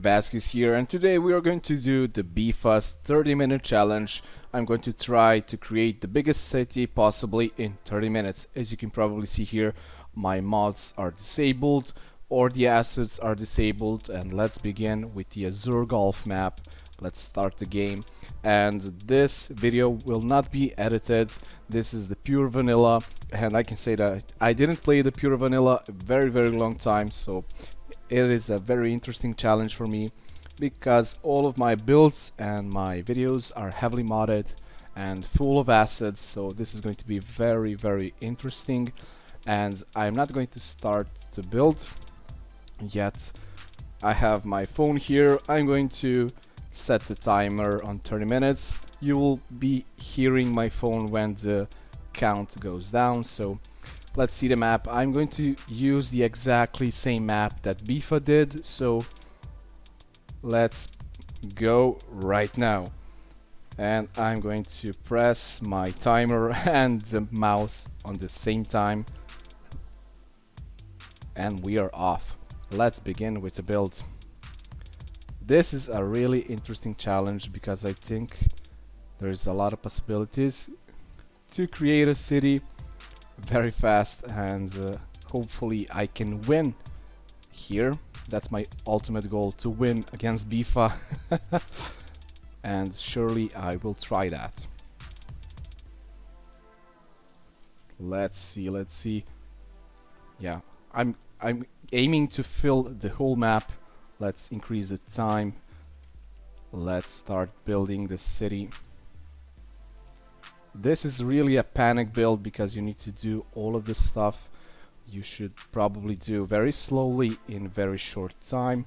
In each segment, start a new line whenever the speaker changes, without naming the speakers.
Vasquez here and today we are going to do the Biffa's 30 minute challenge. I'm going to try to create the biggest city possibly in 30 minutes. As you can probably see here my mods are disabled or the assets are disabled and let's begin with the Azure Golf map. Let's start the game and this video will not be edited. This is the pure vanilla and I can say that I didn't play the pure vanilla a very very long time so it is a very interesting challenge for me because all of my builds and my videos are heavily modded and full of assets so this is going to be very very interesting. And I'm not going to start to build yet. I have my phone here. I'm going to set the timer on 30 minutes. You will be hearing my phone when the count goes down so let's see the map. I'm going to use the exactly same map that Biffa did so let's go right now. And I'm going to press my timer and the mouse on the same time. And we are off. Let's begin with the build. This is a really interesting challenge because I think there's a lot of possibilities to create a city very fast and uh, hopefully I can win here. That's my ultimate goal, to win against Biffa. and surely I will try that. Let's see, let's see. Yeah, I'm I'm aiming to fill the whole map. Let's increase the time. Let's start building the city. This is really a panic build because you need to do all of this stuff. You should probably do very slowly in very short time.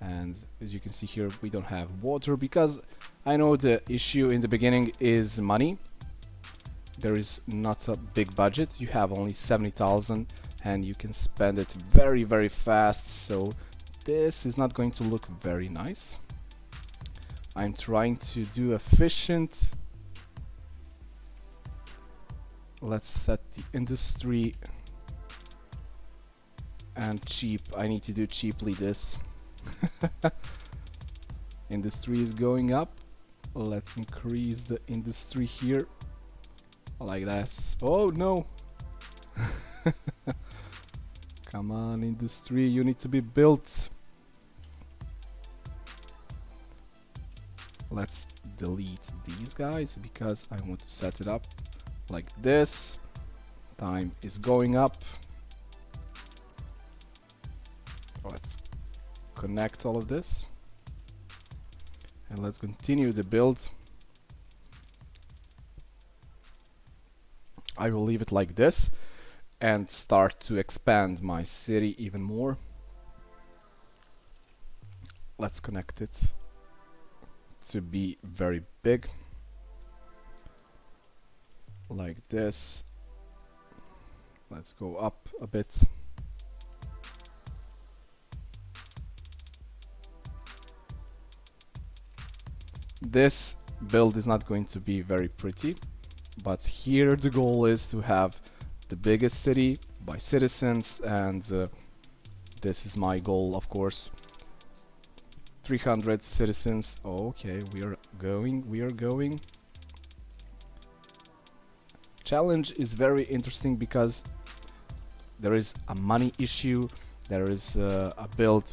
And as you can see here, we don't have water because I know the issue in the beginning is money. There is not a big budget. You have only 70,000 and you can spend it very, very fast. So this is not going to look very nice. I'm trying to do efficient let's set the industry and cheap. I need to do cheaply this. Industry is going up. Let's increase the industry here. Like this. Oh no. Come on industry. You need to be built. Let's delete these guys because I want to set it up like this. Time is going up. Let's connect all of this. And let's continue the build. I will leave it like this and start to expand my city even more. Let's connect it to be very big like this. Let's go up a bit. This build is not going to be very pretty but here the goal is to have the biggest city by citizens and uh, this is my goal of course. 300 citizens. Okay we are going we are going challenge is very interesting because there is a money issue there is uh, a build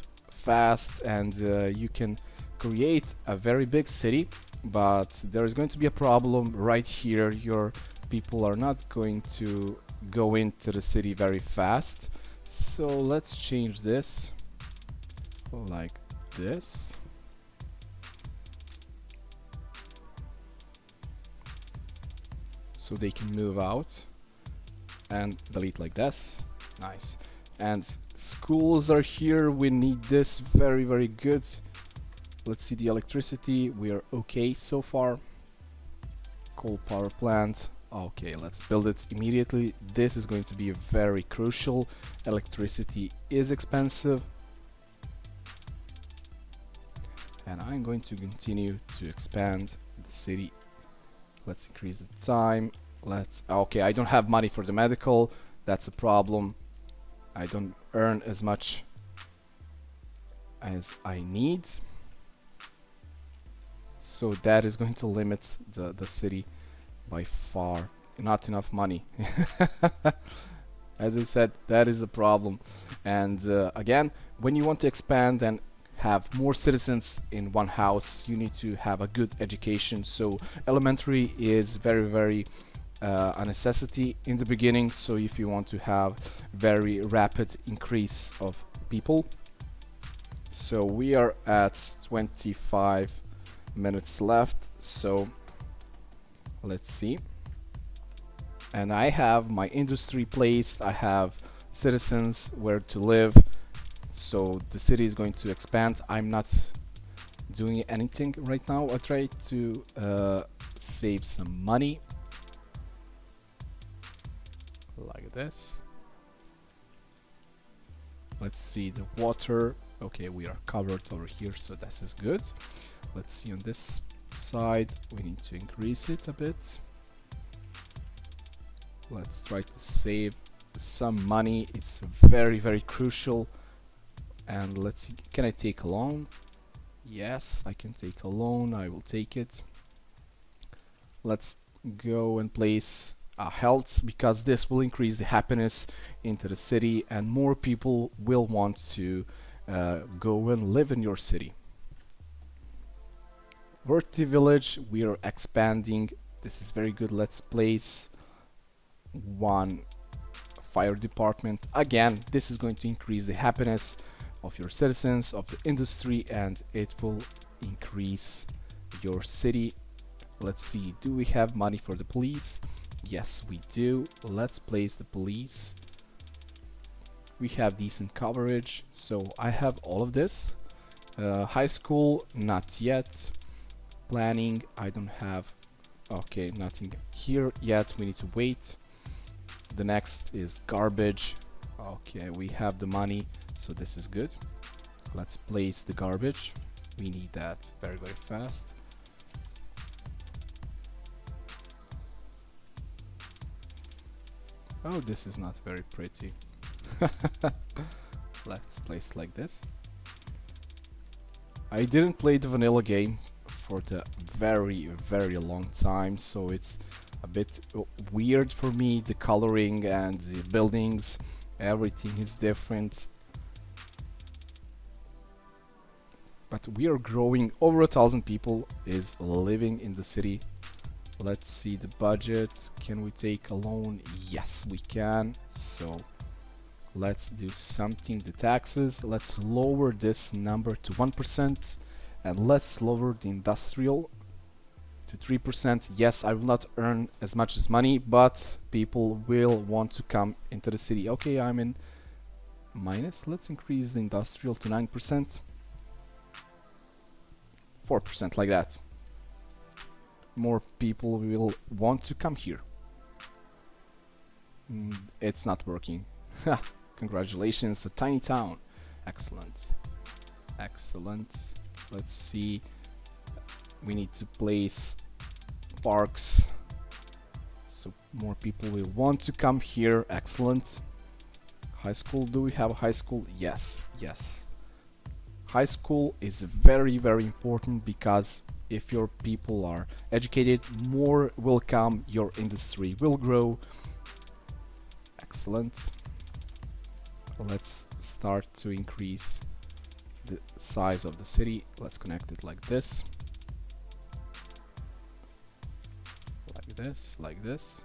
fast and uh, you can create a very big city but there is going to be a problem right here. Your people are not going to go into the city very fast. So let's change this like this so they can move out and delete like this. Nice. And schools are here. We need this. Very very good. Let's see the electricity. We are okay so far. Coal power plant. Okay let's build it immediately. This is going to be very crucial. Electricity is expensive. And I'm going to continue to expand the city let's increase the time. Let's okay I don't have money for the medical. That's a problem. I don't earn as much as I need. So that is going to limit the the city by far. Not enough money. As I said that is a problem. And uh, again when you want to expand and have more citizens in one house you need to have a good education. So elementary is very very uh, a necessity in the beginning. So if you want to have very rapid increase of people. So we are at 25 minutes left. So let's see. And I have my industry placed. I have citizens where to live so the city is going to expand. I'm not doing anything right now. I try to uh, save some money. Like this. Let's see the water. Okay we are covered over here so this is good. Let's see on this side. We need to increase it a bit. Let's try to save some money. It's very very crucial and let's see can I take a loan? Yes I can take a loan I will take it. Let's go and place uh, health because this will increase the happiness into the city and more people will want to uh, go and live in your city. Worthy village we are expanding. This is very good. Let's place one fire department. Again this is going to increase the happiness of your citizens of the industry and it will increase your city. Let's see do we have money for the police? Yes we do. Let's place the police. We have decent coverage so I have all of this. Uh, high school not yet. Planning I don't have okay nothing here yet. We need to wait. The next is garbage. Okay we have the money so this is good. Let's place the garbage. We need that very very fast. Oh this is not very pretty. Let's place like this. I didn't play the vanilla game for the very very long time so it's a bit weird for me the coloring and the buildings. Everything is different but we are growing. Over a thousand people is living in the city. Let's see the budget. Can we take a loan? Yes we can. So let's do something. The taxes let's lower this number to 1% and let's lower the industrial to 3% yes I will not earn as much as money but people will want to come into the city. Okay I'm in minus. Let's increase the industrial to 9% 4% like that. More people will want to come here. Mm, it's not working. Congratulations a tiny town. Excellent. Excellent. Let's see. We need to place parks. So more people will want to come here. Excellent. High school do we have a high school? Yes yes high school is very very important because if your people are educated more will come your industry will grow. Excellent. Let's start to increase the size of the city. Let's connect it like this. Like this like this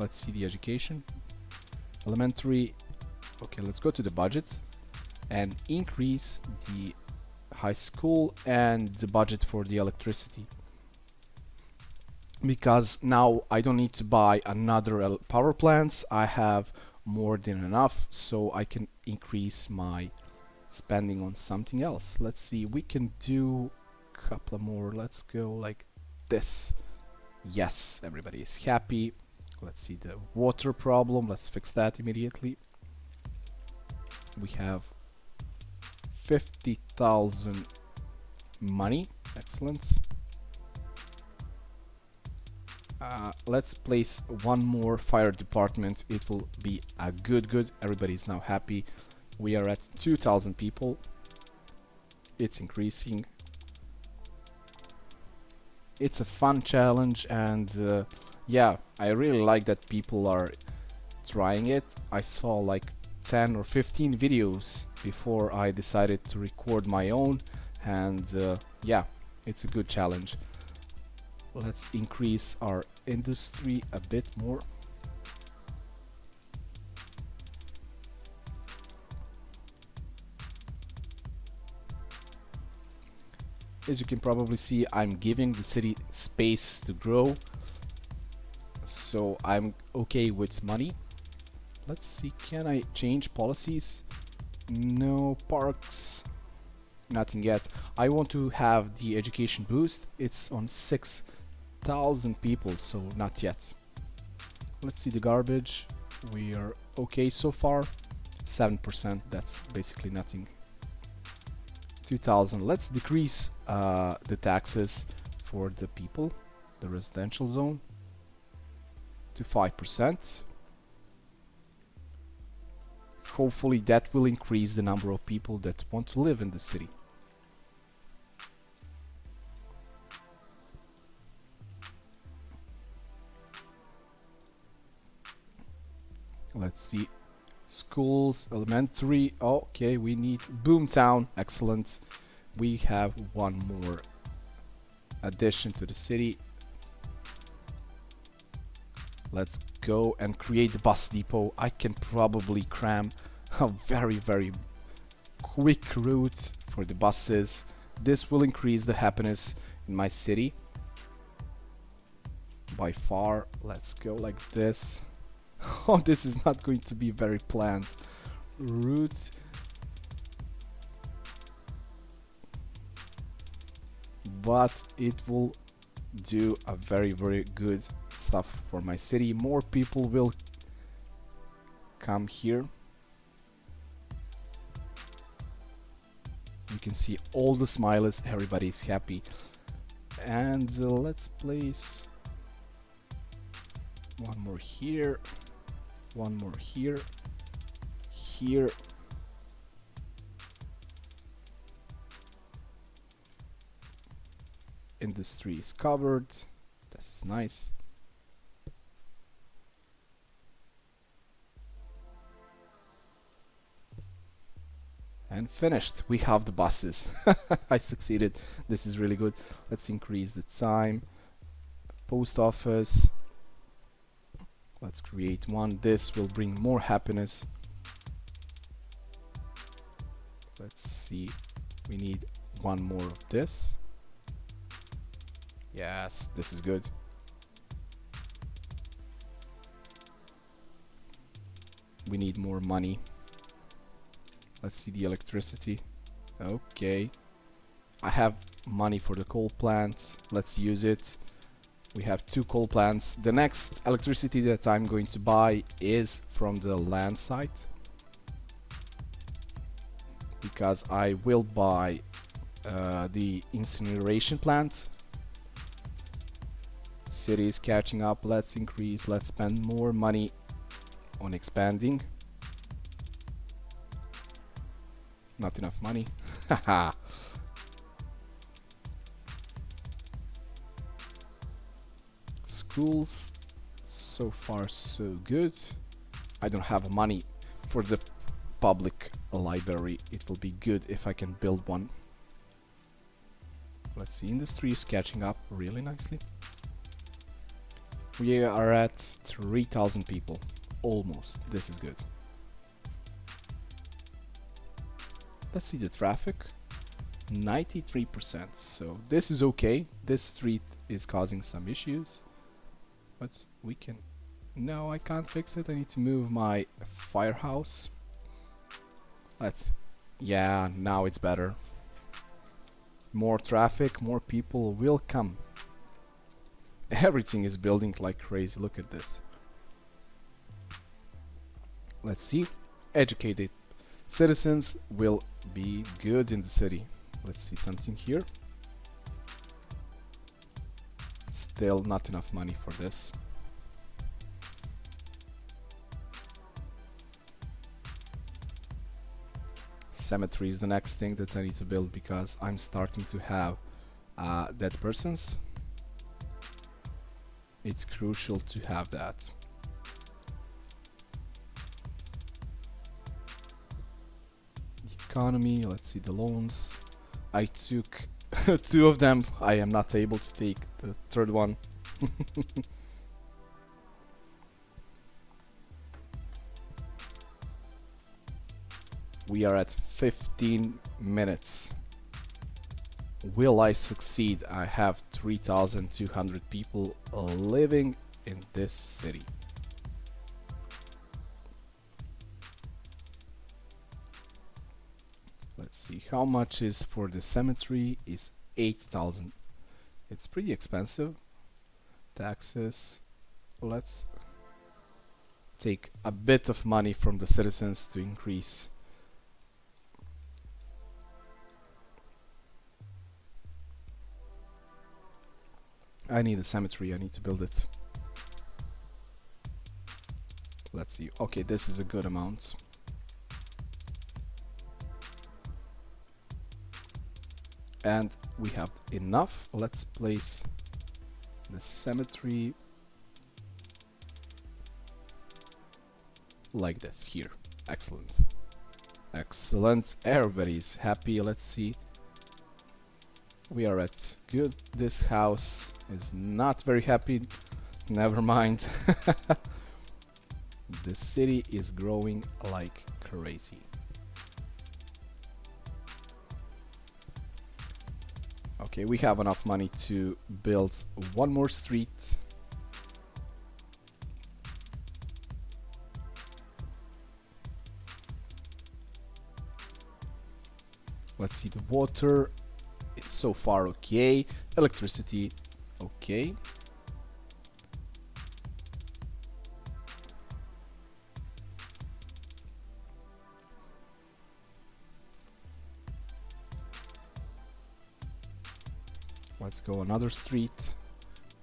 let's see the education. Elementary okay let's go to the budget and increase the high school and the budget for the electricity. Because now I don't need to buy another power plants. I have more than enough so I can increase my spending on something else. Let's see we can do a couple more. Let's go like this. Yes everybody is happy let's see the water problem. Let's fix that immediately. We have 50,000 money. Excellent. Uh, let's place one more fire department. It will be a good good. Everybody is now happy. We are at 2000 people. It's increasing. It's a fun challenge and uh, yeah I really like that people are trying it. I saw like 10 or 15 videos before I decided to record my own and uh, yeah it's a good challenge. Let's increase our industry a bit more. As you can probably see I'm giving the city space to grow so I'm okay with money. Let's see can I change policies? No parks nothing yet. I want to have the education boost. It's on 6,000 people so not yet. Let's see the garbage. We are okay so far. 7% that's basically nothing. 2000 let's decrease uh, the taxes for the people the residential zone to 5% hopefully that will increase the number of people that want to live in the city. Let's see. Schools elementary. Okay we need boomtown. Excellent. We have one more addition to the city let's go and create the bus depot. I can probably cram a very very quick route for the buses. This will increase the happiness in my city. By far let's go like this. Oh this is not going to be very planned. Route. But it will do a very very good stuff for my city. More people will come here. You can see all the smiles. Everybody's happy. And uh, let's place one more here one more here here. Industry is covered. This is nice and finished. We have the buses. I succeeded. This is really good. Let's increase the time. Post office. Let's create one. This will bring more happiness. Let's see. We need one more of this. Yes this is good. We need more money let's see the electricity. Okay. I have money for the coal plant. let's use it. We have two coal plants. The next electricity that I'm going to buy is from the land site. Because I will buy uh, the incineration plant. City is catching up. Let's increase. Let's spend more money on expanding not enough money. Haha schools so far so good. I don't have money for the public library. It will be good if I can build one. Let's see industry is catching up really nicely. We are at 3000 people almost. This is good let's see the traffic. 93% so this is okay. This street is causing some issues. But we can no I can't fix it. I need to move my firehouse. Let's yeah now it's better. More traffic more people will come. Everything is building like crazy. Look at this. Let's see. Educated citizens will be good in the city let's see something here still not enough money for this. Cemetery is the next thing that I need to build because I'm starting to have uh, dead persons. It's crucial to have that. Economy, let's see the loans. I took two of them. I am not able to take the third one. we are at 15 minutes. Will I succeed? I have 3,200 people living in this city. How much is for the cemetery is 8,000. It's pretty expensive. Taxes. Let's take a bit of money from the citizens to increase I need a cemetery, I need to build it. Let's see. Okay, this is a good amount. And we have enough. Let's place the cemetery like this here. Excellent. Excellent. Everybody's happy. Let's see. We are at good. This house is not very happy. Never mind. the city is growing like crazy. Okay, we have enough money to build one more street. Let's see the water. It's so far okay. Electricity Okay. Go another street.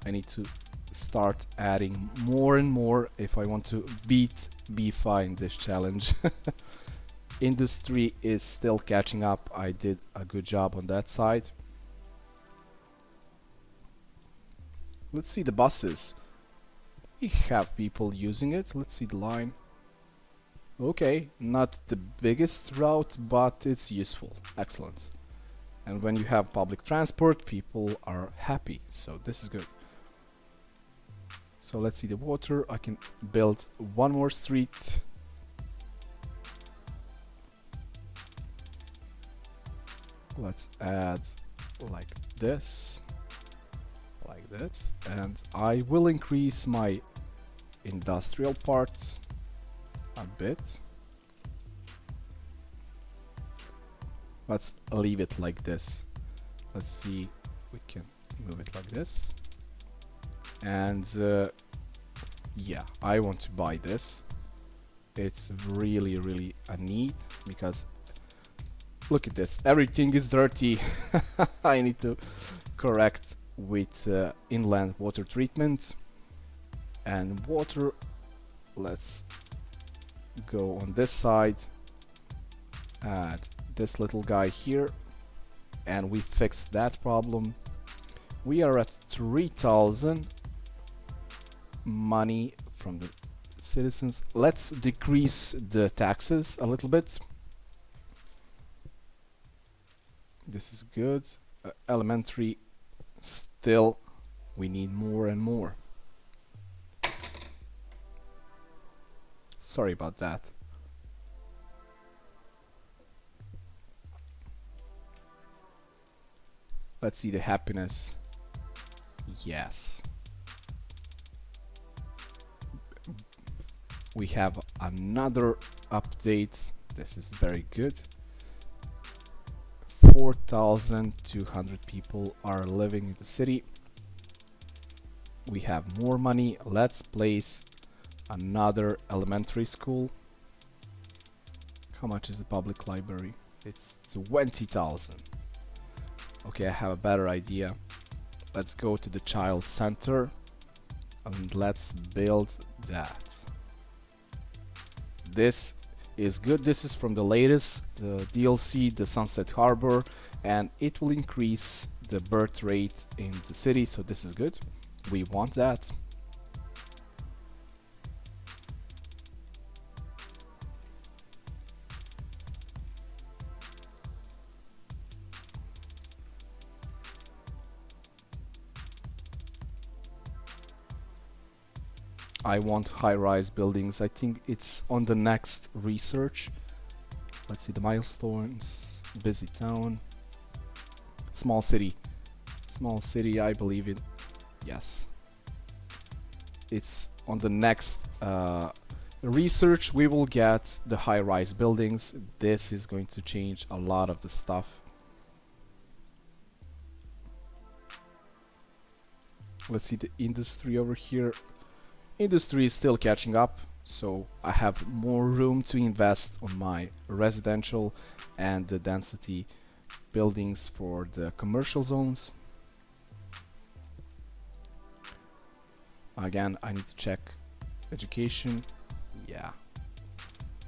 I need to start adding more and more if I want to beat Biffa in this challenge. Industry is still catching up. I did a good job on that side. Let's see the buses. We have people using it. Let's see the line. Okay, not the biggest route, but it's useful. Excellent. And when you have public transport, people are happy. So this is good. So let's see the water. I can build one more street. Let's add like this like this and I will increase my industrial parts a bit let's leave it like this. Let's see we can move it like this. And uh, yeah I want to buy this. It's really really a need because look at this. Everything is dirty. I need to correct with uh, inland water treatment. And water let's go on this side. Add this little guy here and we fixed that problem we are at 3000 money from the citizens let's decrease the taxes a little bit this is good uh, elementary still we need more and more. Sorry about that. Let's see the happiness. Yes. We have another update. This is very good. 4,200 people are living in the city. We have more money. Let's place another elementary school. How much is the public library? It's 20,000. Okay, I have a better idea. let's go to the child center and let's build that. This is good. This is from the latest the DLC the Sunset Harbor and it will increase the birth rate in the city so this is good. We want that I want high-rise buildings. I think it's on the next research. Let's see the milestones. Busy town. Small city. Small city, I believe it. Yes. It's on the next uh, research we will get the high-rise buildings. This is going to change a lot of the stuff. Let's see the industry over here industry is still catching up so I have more room to invest on my residential and the density buildings for the commercial zones. Again I need to check education. Yeah.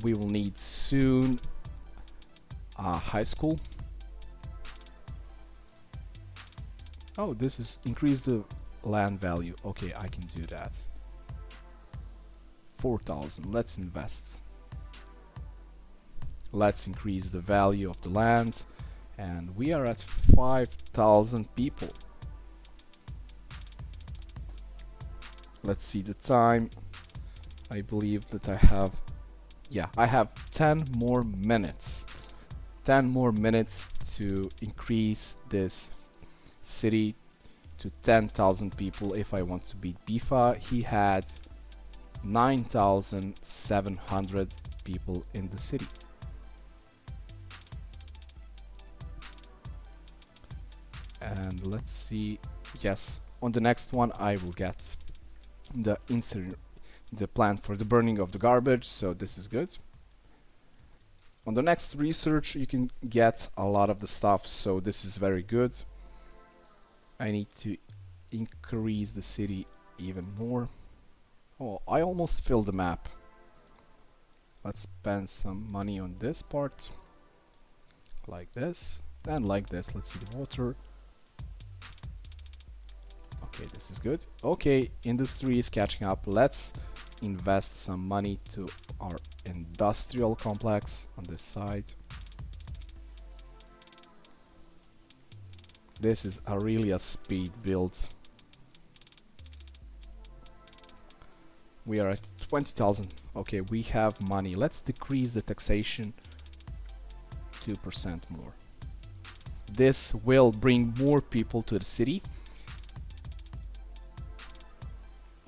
We will need soon a high school. Oh this is increase the land value. Okay I can do that 4,000. Let's invest. Let's increase the value of the land. And we are at 5,000 people. Let's see the time. I believe that I have... Yeah, I have 10 more minutes. 10 more minutes to increase this city to 10,000 people if I want to beat Biffa. He had 9,700 people in the city. And let's see, yes, on the next one I will get the insert the plan for the burning of the garbage, so this is good. On the next research you can get a lot of the stuff, so this is very good. I need to increase the city even more. Oh, I almost filled the map. Let's spend some money on this part. Like this. Then like this. Let's see the water. Okay, this is good. Okay, industry is catching up. Let's invest some money to our industrial complex on this side. This is a really a speed build. We are at 20,000 okay we have money. Let's decrease the taxation 2% more. This will bring more people to the city.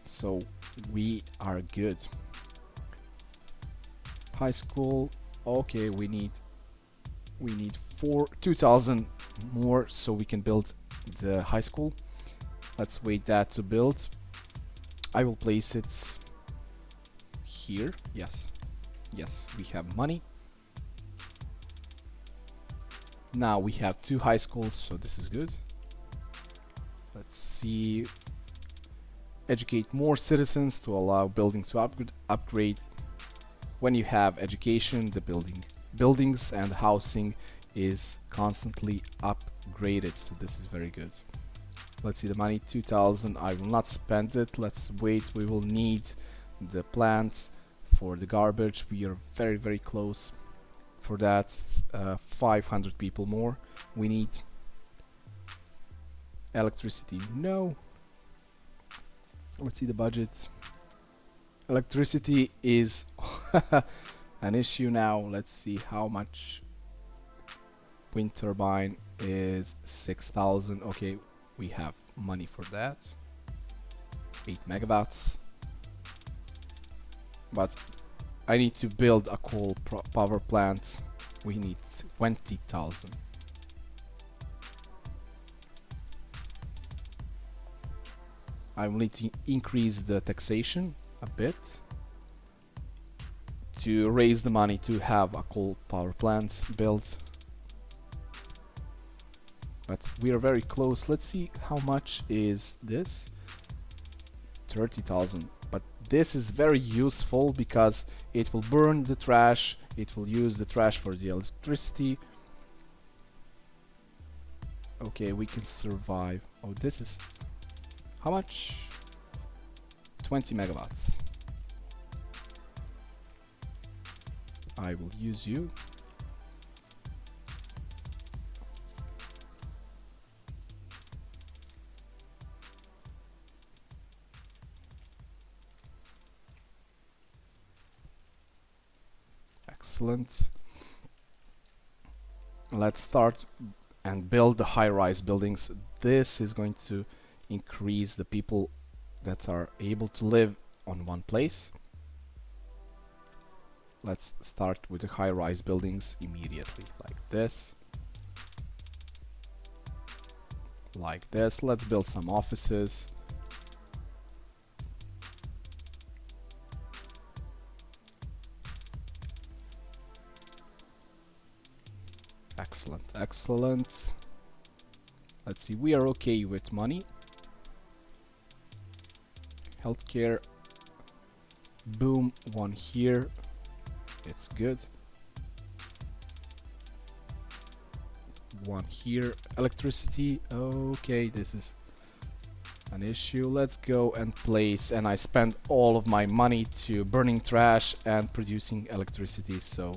So we are good. High school okay we need we need four 2000 more so we can build the high school. Let's wait that to build. I will place it here. Yes. Yes, we have money. Now we have two high schools, so this is good. Let's see. Educate more citizens to allow building to upgrade. upgrade. When you have education, the building buildings and housing is constantly upgraded, so this is very good. Let's see the money, 2000. I will not spend it. Let's wait. We will need the plants for the garbage. We are very very close. For that uh, 500 people more. We need electricity. No. Let's see the budget. Electricity is an issue now. Let's see how much wind turbine is 6000 okay we have money for that. 8 megawatts but I need to build a coal power plant. We need 20,000. I will need to increase the taxation a bit to raise the money to have a coal power plant built. but we are very close let's see how much is this 30,000 but this is very useful because it will burn the trash it will use the trash for the electricity. Okay we can survive. Oh this is how much? 20 megawatts. I will use you excellent. Let's start and build the high-rise buildings. This is going to increase the people that are able to live on one place. Let's start with the high-rise buildings immediately like this. Like this. Let's build some offices excellent excellent. Let's see we are okay with money. Healthcare. Boom one here. It's good. One here. Electricity. Okay this is an issue. Let's go and place and I spend all of my money to burning trash and producing electricity so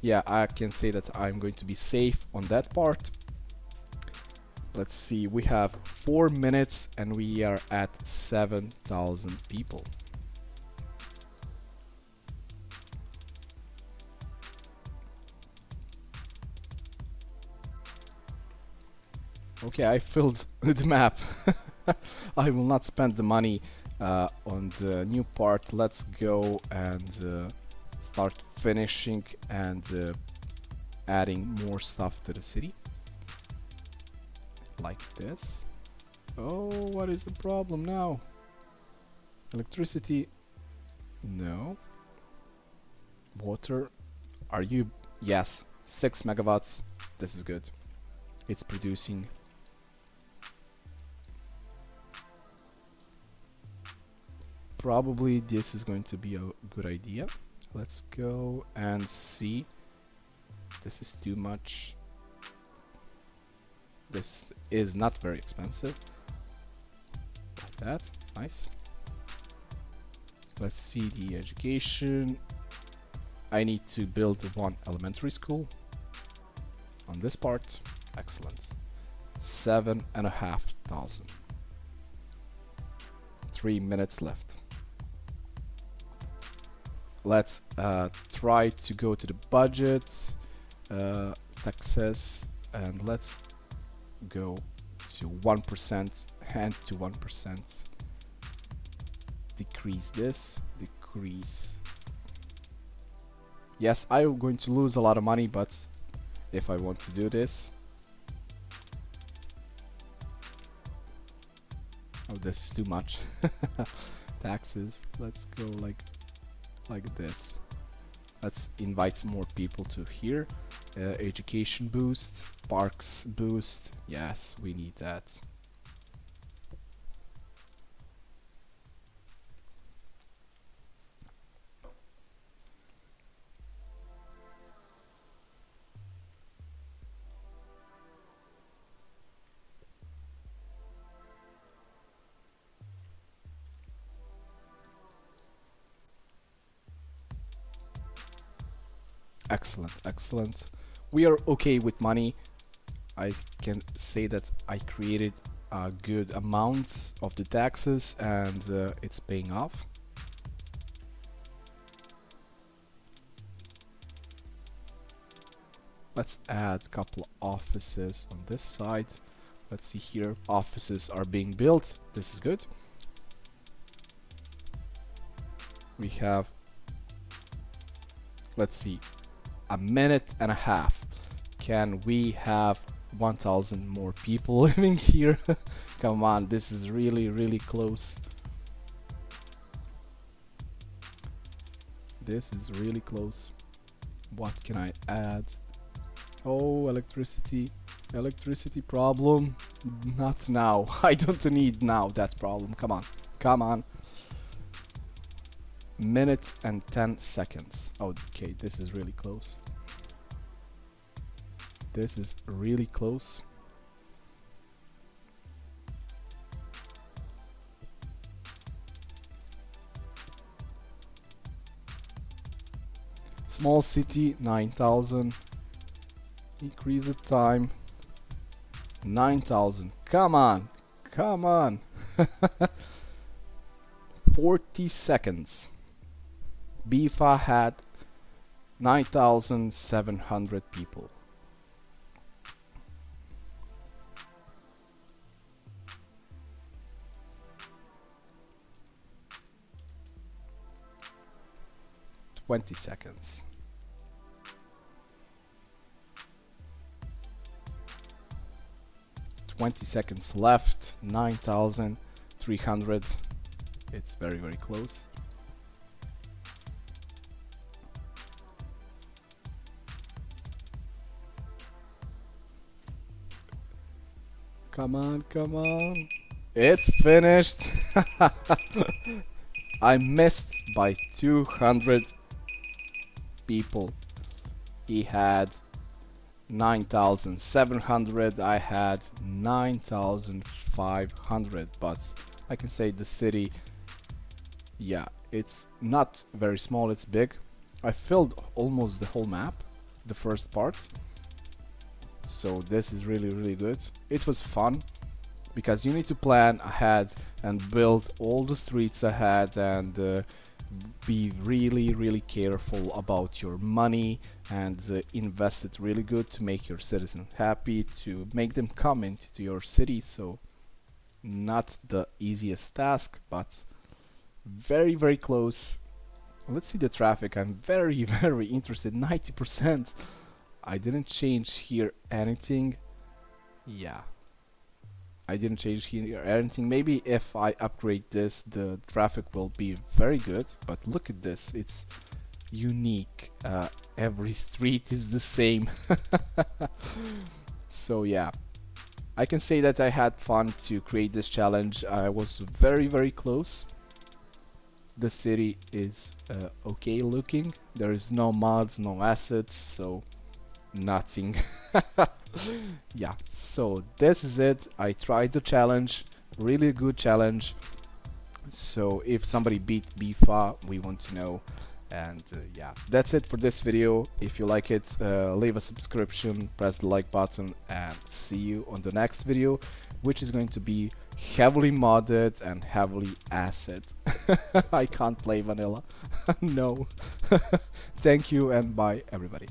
yeah I can say that I'm going to be safe on that part. Let's see we have four minutes and we are at 7,000 people. Okay I filled the map. I will not spend the money uh, on the new part. Let's go and uh, start finishing and uh, adding more stuff to the city. Like this. Oh what is the problem now? Electricity? No. Water? Are you yes 6 megawatts. This is good. It's producing. Probably this is going to be a good idea let's go and see. This is too much. This is not very expensive. Like that. Nice. Let's see the education. I need to build one elementary school on this part. Excellent. Seven and a half thousand. Three minutes left let's uh, try to go to the budget uh, taxes and let's go to 1% and to 1% decrease this decrease. Yes I'm going to lose a lot of money but if I want to do this oh this is too much. Taxes let's go like like this. Let's invite more people to here. Uh, education boost parks boost. Yes we need that excellent excellent. We are okay with money. I can say that I created a good amount of the taxes and uh, it's paying off. Let's add a couple offices on this side. Let's see here. Offices are being built. This is good. We have let's see a minute and a half can we have 1000 more people living here come on this is really really close this is really close what can I add oh electricity Electricity problem? Not now. I don't need now that problem. Come on. Come on. Minute and 10 seconds. Oh, okay, this is really close. This is really close. Small city, 9000. Increase the time. 9000. Come on. Come on. 40 seconds. Biffa had 9,700 people. Twenty seconds. 20 seconds left 9300 it's very very close come on come on. It's finished. I missed by 200 people. He had 9700 I had 9500 but I can say the city yeah it's not very small. It's big. I filled almost the whole map the first part so this is really really good. It was fun because you need to plan ahead and build all the streets ahead and uh, be really really careful about your money and uh, invest it really good to make your citizens happy to make them come into your city. So not the easiest task but very very close. Let's see the traffic. I'm very very interested. 90% I didn't change here anything yeah I didn't change here anything. Maybe if I upgrade this, the traffic will be very good. But look at this. It's unique. Uh, every street is the same. so yeah. I can say that I had fun to create this challenge. I was very, very close. The city is uh, okay looking. There is no mods, no assets, so nothing. yeah so this is it. I tried the challenge really good challenge. So if somebody beat Biffa we want to know. And uh, yeah that's it for this video. If you like it uh, leave a subscription press the like button and see you on the next video which is going to be heavily modded and heavily acid. I can't play vanilla. No. Thank you and bye everybody